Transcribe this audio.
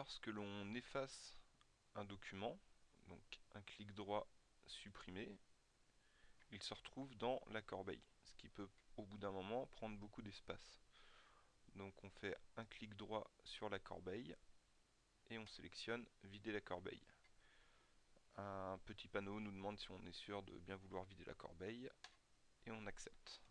lorsque l'on efface un document, donc un clic droit supprimer, il se retrouve dans la corbeille, ce qui peut au bout d'un moment prendre beaucoup d'espace. Donc on fait un clic droit sur la corbeille et on sélectionne vider la corbeille. Un petit panneau nous demande si on est sûr de bien vouloir vider la corbeille et on accepte.